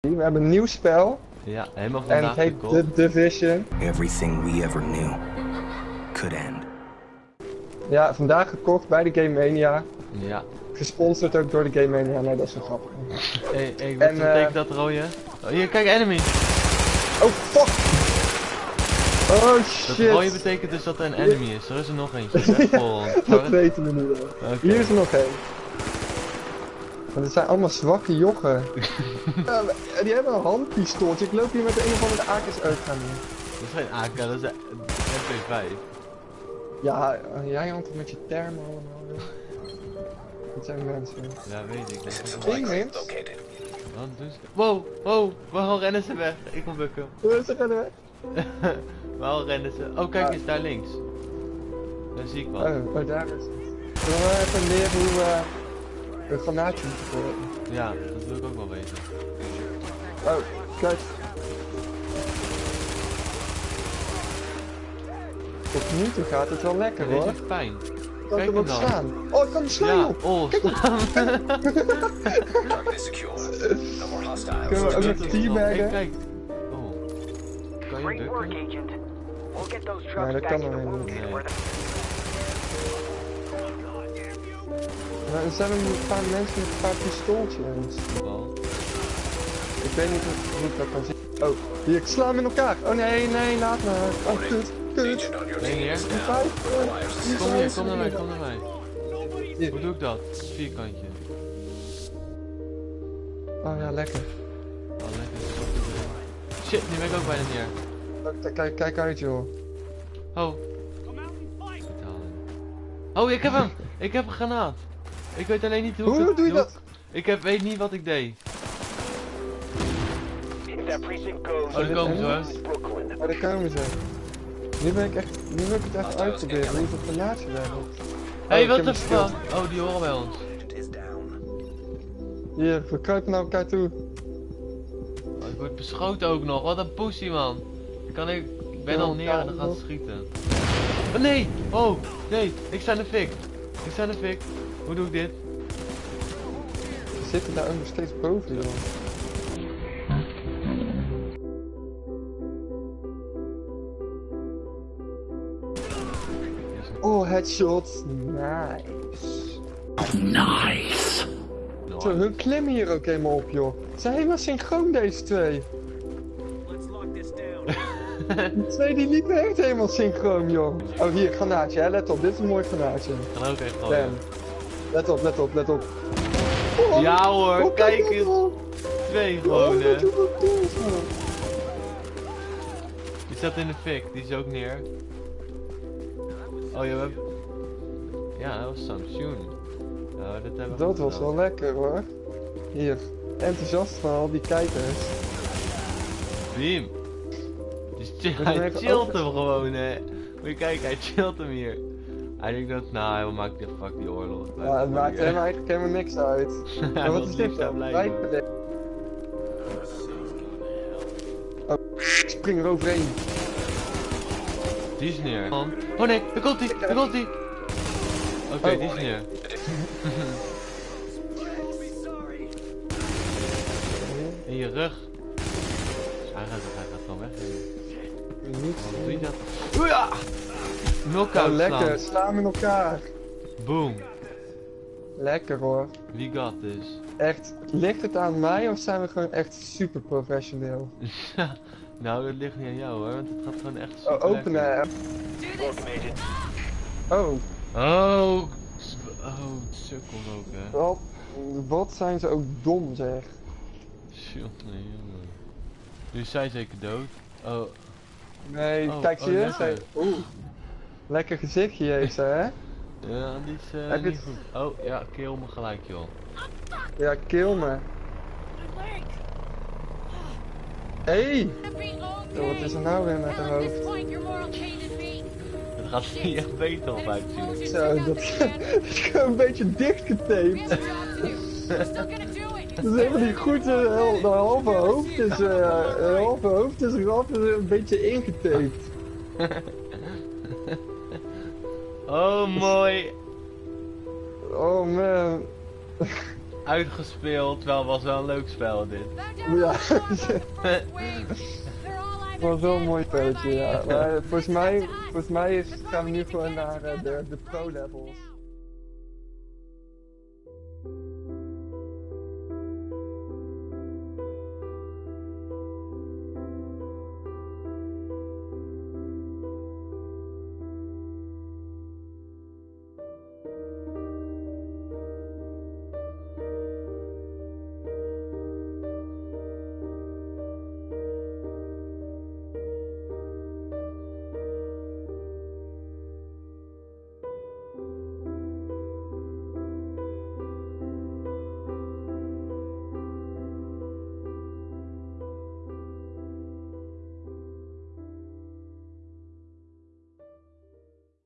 We hebben een nieuw spel Ja, helemaal en vandaag het heet gekocht. The Division. Everything we ever knew could end. Ja, vandaag gekocht bij de Game Mania. Ja. Gesponsord ook door de Game Mania. Nee, dat is wel grappig. Hé, hey, wat En, betekent eh, dat rode? Oh, hier, kijk, enemy! Oh, fuck! Oh, Dat shit! rode betekent dus dat er een enemy is. Er is er nog eentje. Wegvol. Dat weten we nu wel. Hier is er nog één. Want het zijn allemaal zwakke jochen. ja, die hebben een handpistooltje. Ik loop hier met de een of andere AK's uitgaan. Dat is geen AK, dat is een MP5. Ja, jij hangt met je termen allemaal. Dat zijn mensen. Ja, weet ik. Mens. Wat doen ze? Wow, wow, waarom rennen ze weg? Ik kom bukken. Hoe het er weg? waarom rennen ze? Oh, kijk eens, daar links. Daar zie ik wat. Oh, oh, daar is het. Zullen we even leren hoe we een granaatje moeten gooien? Ja, dat wil ik ook wel weten. Oh, kijk. Tot nu toe gaat het wel lekker hoor. heeft pijn. Kan ik kijk hem hem dan. slaan? Oh, ik kan hem slaan Ja, joh. oh, hostiles. Kunnen we ook nog teabaggen? kijk. Oh. Kan je those Nee, dat kan nog helemaal niet. Maar er zijn een paar mensen met een paar pistooltjes. Ik weet niet of hoe ik dat kan zien. Oh, hier, ik sla hem in elkaar. Oh nee, nee, laat me. Oh, kut, kut. Nee, hier. eh, Kom hier, kom naar mij, kom naar mij. Hier. Hoe doe ik dat? Vierkantje. Oh ja, lekker. Oh, lekker. Shit, nu ben ik ook bijna neer. Oh, k- Kijk, kijk uit joh. Oh. Oh, ik heb hem! Ik heb een granaat. Ik weet alleen niet hoe ik Hoe het doe je dat? Ik heb, weet niet wat ik deed. Goes, Oh, daar komen ze hoor. Oh, daar komen ze. Nu ben ik echt, nu wil ik het echt uitproberen hoe het granaatje werkt. Hé, hey, ik wat de fuck? Oh, die horen bij ons. Hier, we kruipen naar elkaar toe. Oh, ik word beschoten ook nog. Wat een pussy, man. Kan ik... Ik ben Ja, al neer en dan gaat schieten. Oh, nee! Oh, nee. Ik sta in de fik. Ik sta in de fik. Hoe doe ik dit? Ze zitten daar ook nog steeds boven joh. Oh, headshots. Nice. Zo, hun klimmen hier ook helemaal op, joh. Ze zijn helemaal synchroon, deze twee. Die twee die liepen echt helemaal synchroon, joh. Oh, hier, granaatje, hè. Let op, dit is een mooi granaatje. Gaan ook echt gooien. Let op, let op, let op. Oh, Ja hoor, oh, kijk eens. wel. Twee Oh, gewoon, hè. wel. Die staat in de fik. Die is ook neer. Oh, ja, we hebben... Ja, dat was Samsung. Nou, dat hebben we Dat was wel lekker, hoor. Hier, enthousiast van al die kijkers. Beam. Hij chillt hem gewoon, hè. Moet je kijken, hij chillt hem hier. Hij denkt dat, nou, hij maakt die fuck die oorlog. Ja, het maakt hem eigenlijk helemaal niks uit. Hij Maar wat is dit dan? Oh, spring er overheen. Die is neer. Man. Oh nee, daar komt hij, daar komt hij. Oké, Oh. die is neer. In je rug. Hij gaat, hij gaat gewoon weg. Niet. Wat doe je dat? Oeh ja! Knockout Oh, lekker, slaan. in elkaar. Boom. Lekker hoor. We got this. Echt, ligt het aan mij of zijn we gewoon echt super professioneel? nou, dat ligt niet aan jou hoor, want het gaat gewoon echt Oh, super openen. Welcome, Agent. Oh, Oh, s- oh, sukkel ook hè. wat, wat zijn ze ook dom zeg. Jongen, jongen. Nu is zij zeker dood. Oh, Nee, Oh, kijk oh, zie je? lekker. Oeh. Lekker gezichtje heeft ze hè? ja, die is eh, Heb je niet het- goed. Oh, ja, kill me gelijk joh. Ja, kill me. Hey! Oh, wat is er nou weer met haar hoofd? Het gaat er niet echt beter op uitzien. Zo, dat dat is gewoon een beetje dichtgetaped. Dat is helemaal niet goed. eh, De halve hoofd is, eh, de halve hoofd is een beetje ingetaped. Oh, mooi. Oh man. uitgespeeld, wel was wel een leuk spel dit. Ja, het was wel een mooi spelletje, ja. Maar volgens mij, volgens mij is, gaan we nu gewoon naar eh, de, de pro-levels.